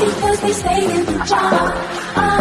because they stay in the job.